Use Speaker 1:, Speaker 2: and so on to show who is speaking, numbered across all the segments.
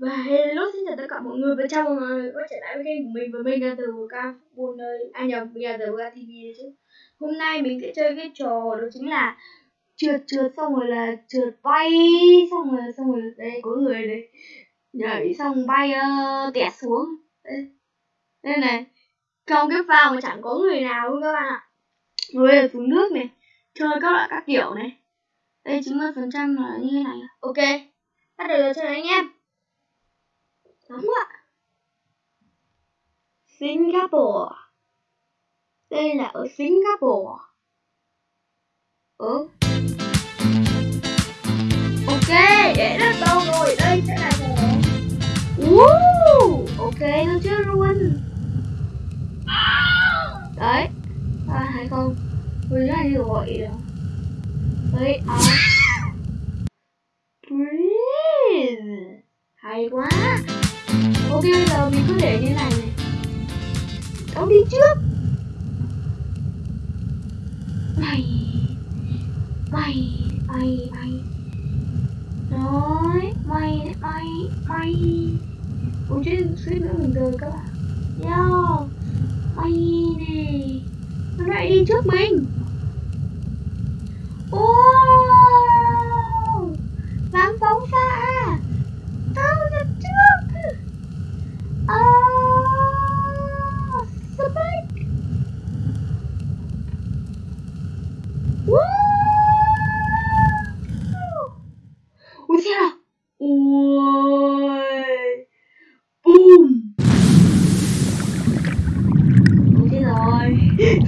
Speaker 1: Và hello xin chào tất cả mọi người và chào mọi người. Quay trở lại với kênh của mình và mình là từ ca buôn nơi à nhầm mình là từ ca TV chứ. Hôm nay mình sẽ chơi cái trò đó chính là trượt trượt xong rồi là trượt bay. Xong rồi xong rồi đây có người đây. Nhảy xong bay uh, tẹt xuống. Đây. đây này. Trong cái phao mà chẳng có người nào luôn các bạn ạ. Người ở xuống nước này chơi các loại các kiểu này. Đây 90 phần trăm là như thế này. Ok bắt đầu chơi anh em Nóng ạ. Singapore. Đây là ở Singapore. Ừ. Ok, để đất đâu rồi? Đây sẽ là hồ. Uh, ok, nó chưa luôn. Đấy. À, hay không? Mình ra đi gọi rồi. Đấy, à. Breathe. Hay quá để như này này. Ông đi trước. Mày mày mày mày nói mày mày mày Ủa chứ suýt nữa mình rời các bạn. Yo mày này. Nó lại đi trước mình wow dám phóng xa tao là trước Ah, spike. Woo! Ui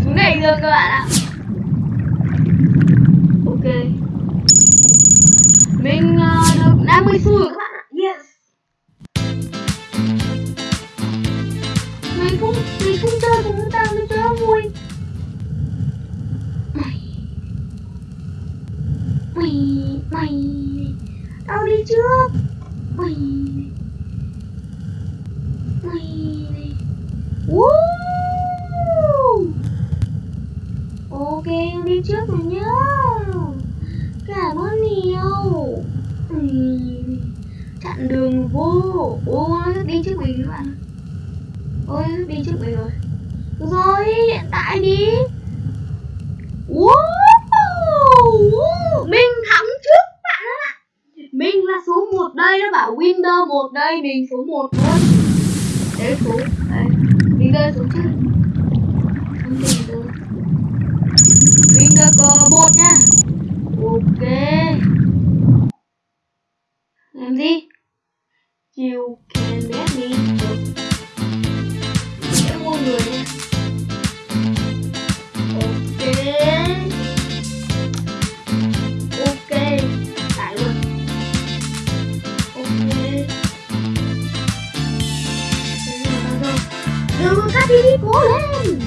Speaker 1: Xuống này được các bạn ạ. Ok. Mình uh, được 50 xu rồi các bạn ạ. Yes. Mình không mình không chơi cùng chúng ta, mình chơi vui mày mày mày tao đi trước. Mày. Mày. Woo! ok đi trước rồi nhá. Cảm ơn nhiều chặn đường vô. Ô nó đi trước mình các bạn. Ôi, đi trước mình rồi. Rồi, hiện tại đi. Wow, Mình thắng trước bạn ạ Mình là số 1 đây, nó bảo Windows 1 đây, mình số 1 luôn. Đấy số, đấy Mình rơi xuống chứ trước Mình được cờ 1 nha. Đi cố lên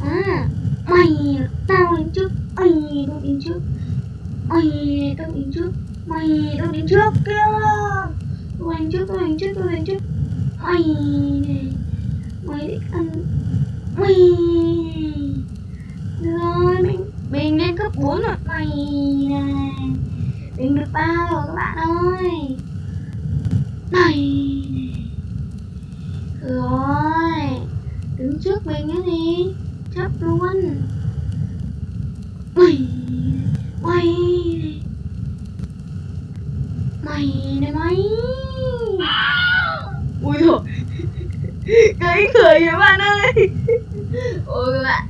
Speaker 1: à mày tao đến trước mày tao đến trước mày tao đến trước mày tao đến trước kia tao đến trước tao đến trước tao đến trước mày mày định ăn mày rồi mình mình lên cấp 4 rồi mày này mình được ba rồi các bạn ơi này rồi trước mình cái gì chấp luôn. Mày mày. Mày này mày. Ui rồi cái người các bạn ơi. Ôi các bạn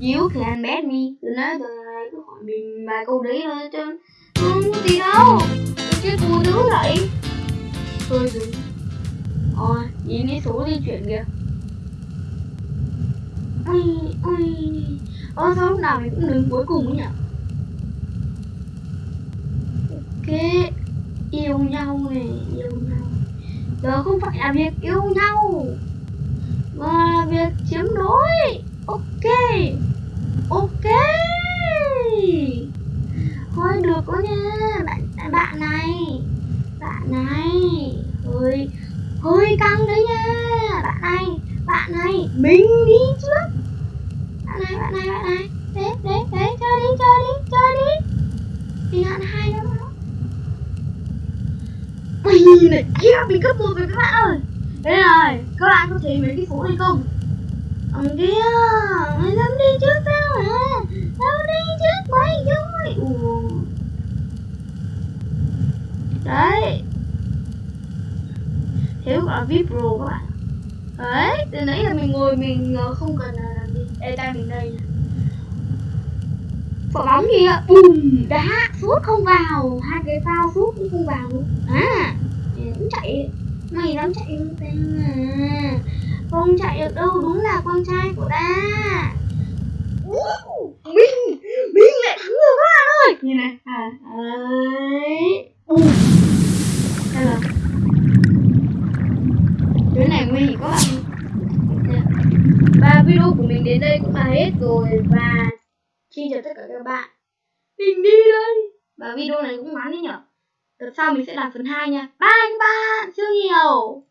Speaker 1: you can bet me nãy giờ này cứ hỏi mình vài câu đấy thôi chứ không có gì đâu. Tôi chết vui dữ vậy. Thôi dừng. Ôi nhìn cái số di chuyển kìa ui ui, ôi sao lúc nào mình cũng đứng cuối cùng ấy nhỉ? Ok. Yêu nhau này yêu nhau. Đó không phải là việc yêu nhau mà là việc chiếm đối. Ok. Ok. Thôi được có nha. Bạn bạn này. Bạn này. Hơi hơi căng đấy nha. Bạn này bạn này mình đi trước bạn này bạn này bạn này đấy đấy đấy chơi đi chơi đi chơi đi thì bạn hai nữa Mày này kia mình cấp một rồi các bạn ơi. Đây này, Các bạn có thấy mấy cái phố này không? Ông kia Mày dám đi trước tao hả? Tao đi trước mày rồi Ủa. Đấy. Thế gọi VIP Pro các bạn. Đấy, Từ nãy là mình ngồi mình ờ, không cần là làm gì. Ê tay mình đây quả bóng kìa bùm, đá, sút không vào. Hai cái phao sút cũng không vào luôn. À chạy mày dám chạy không tên à không chạy được đâu đúng là con trai của ta. Mình mình lại thắng rồi các bạn ơi. Như này à đấy. Bùm đây là cái này nguy hiểm các bạn và video của mình đến đây cũng là hết rồi và Xin chào tất cả các bạn. Mình đi đây. Và video này cũng ngắn đấy nhở Tập sau mình sẽ làm phần 2 nha. Bye các bạn Siêu nhiều.